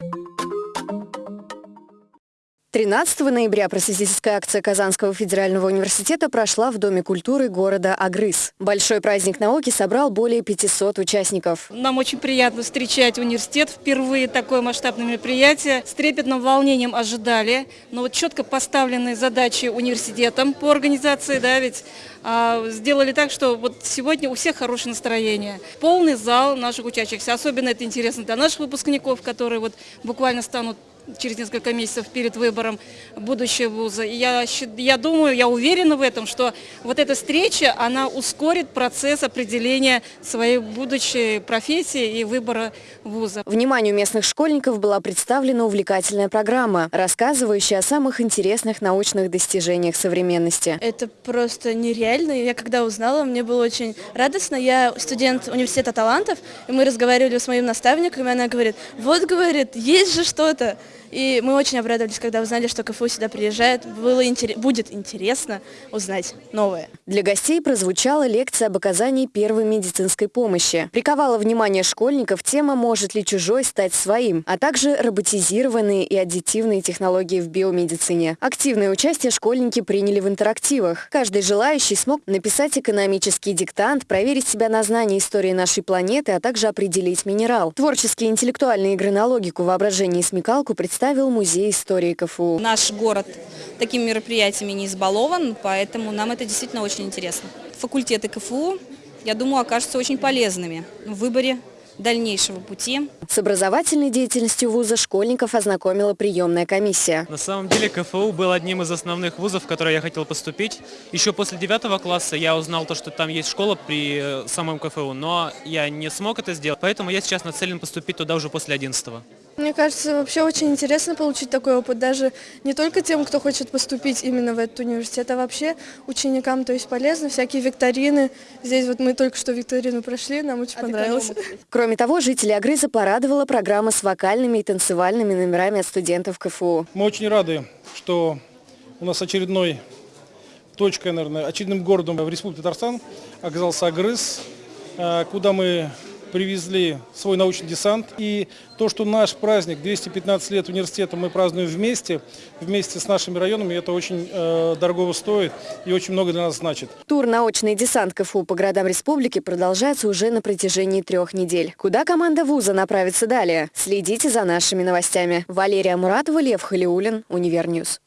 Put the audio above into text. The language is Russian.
you 13 ноября просветительская акция Казанского федерального университета прошла в Доме культуры города Агрыз. Большой праздник науки собрал более 500 участников. Нам очень приятно встречать университет. Впервые такое масштабное мероприятие. С трепетным волнением ожидали. Но вот четко поставленные задачи университетом по организации, да, ведь а, сделали так, что вот сегодня у всех хорошее настроение. Полный зал наших учащихся. Особенно это интересно для наших выпускников, которые вот буквально станут через несколько месяцев перед выбором будущего вуза. И я, я думаю, я уверена в этом, что вот эта встреча, она ускорит процесс определения своей будущей профессии и выбора вуза. Вниманию местных школьников была представлена увлекательная программа, рассказывающая о самых интересных научных достижениях современности. Это просто нереально. Я когда узнала, мне было очень радостно. Я студент университета талантов, и мы разговаривали с моим наставником, и она говорит, вот, говорит, есть же что-то. И мы очень обрадовались, когда узнали, что КФУ сюда приезжает. Было интерес, будет интересно узнать новое. Для гостей прозвучала лекция об оказании первой медицинской помощи. Приковала внимание школьников тема «Может ли чужой стать своим?», а также роботизированные и аддитивные технологии в биомедицине. Активное участие школьники приняли в интерактивах. Каждый желающий смог написать экономический диктант, проверить себя на знание истории нашей планеты, а также определить минерал. Творческие интеллектуальные игры на логику, воображение и смекалку представил Музей истории КФУ. Наш город такими мероприятиями не избалован, поэтому нам это действительно очень интересно. Факультеты КФУ, я думаю, окажутся очень полезными в выборе дальнейшего пути. С образовательной деятельностью вуза школьников ознакомила приемная комиссия. На самом деле КФУ был одним из основных вузов, в который я хотел поступить. Еще после девятого класса я узнал то, что там есть школа при э, самом КФУ, но я не смог это сделать, поэтому я сейчас нацелен поступить туда уже после одиннадцатого. Мне кажется, вообще очень интересно получить такой опыт, даже не только тем, кто хочет поступить именно в этот университет, а вообще ученикам, то есть полезно, всякие викторины. Здесь вот мы только что викторину прошли, нам очень а понравилось. Кроме того, жители Агрыза порадовала программа с вокальными и танцевальными номерами от студентов КФУ. Мы очень рады, что у нас очередной точкой, наверное, очередным городом в Республике Татарстан оказался Агрыз, э, куда мы привезли свой научный десант. И то, что наш праздник, 215 лет университета, мы празднуем вместе, вместе с нашими районами, это очень э, дорого стоит и очень много для нас значит. Тур «Научный десант КФУ» по городам республики продолжается уже на протяжении трех недель. Куда команда вуза направится далее? Следите за нашими новостями. Валерия Муратова, Лев Халиулин, Univer News.